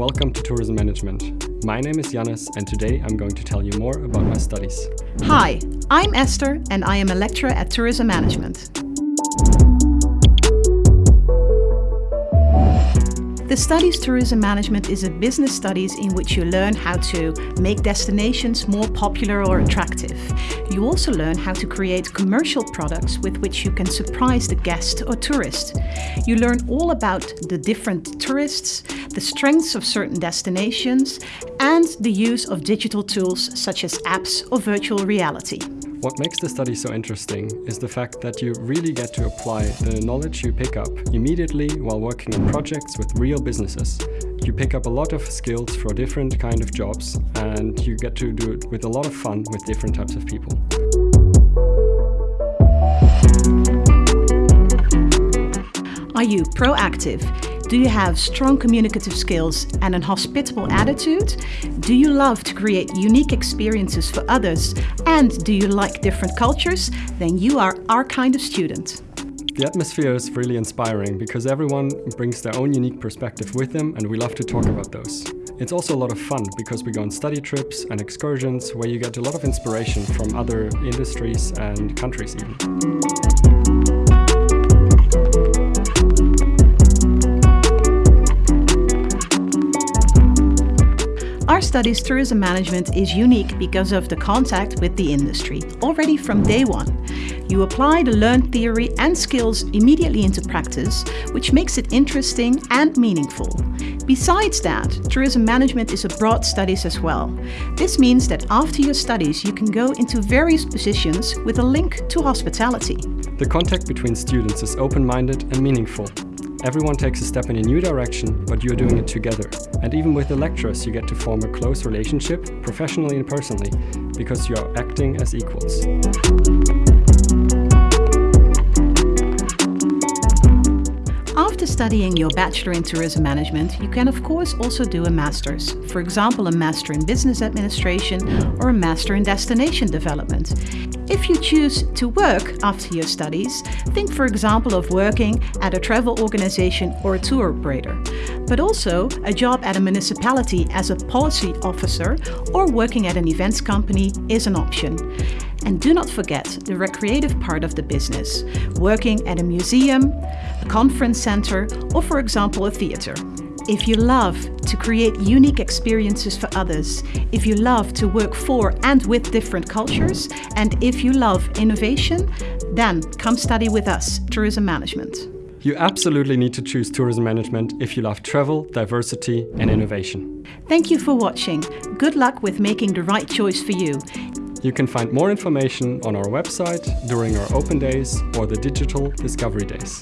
Tourism Management. My name is Janis and today I'm going to tell you more about my studies. Hi, I'm Esther and I am a lecturer at Tourism Management. The Studies Tourism Management is a business studies in which you learn how to make destinations more popular or attractive. You also learn how to create commercial products with which you can surprise the guest or tourist. You learn all about the different tourists, the strengths of certain destinations, and the use of digital tools such as apps or virtual reality. What makes the study so interesting is the fact that you really get to apply the knowledge you pick up immediately while working on projects with real businesses. You pick up a lot of skills for different kind of jobs and you get to do it with a lot of fun with different types of people. Are you proactive? Do you have strong communicative skills and an hospitable attitude? Do you love to create unique experiences for others? And do you like different cultures? Then you are our kind of student. The atmosphere is really inspiring because everyone brings their own unique perspective with them and we love to talk about those. It's also a lot of fun because we go on study trips and excursions where you get a lot of inspiration from other industries and countries even. Our studies tourism management is unique because of the contact with the industry, already from day one. You apply the learned theory and skills immediately into practice, which makes it interesting and meaningful. Besides that, tourism management is a broad studies as well. This means that after your studies you can go into various positions with a link to hospitality. The contact between students is open-minded and meaningful. Everyone takes a step in a new direction, but you're doing it together. And even with the lecturers, you get to form a close relationship, professionally and personally, because you're acting as equals. Studying your Bachelor in Tourism Management, you can of course also do a Master's. For example, a Master in Business Administration or a Master in Destination Development. If you choose to work after your studies, think for example of working at a travel organization or a tour operator. But also a job at a municipality as a policy officer or working at an events company is an option. And do not forget the recreative part of the business, working at a museum, a conference center, or for example a theater. If you love to create unique experiences for others, if you love to work for and with different cultures, and if you love innovation, then come study with us, Tourism Management. You absolutely need to choose tourism management if you love travel, diversity and innovation. Thank you for watching. Good luck with making the right choice for you. You can find more information on our website during our open days or the digital discovery days.